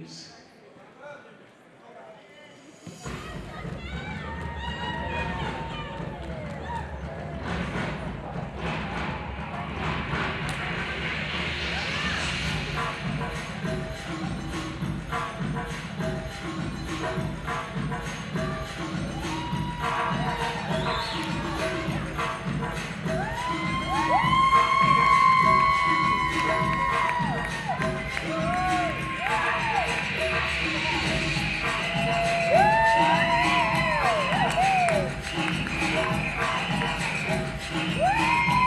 please. Thank Woo!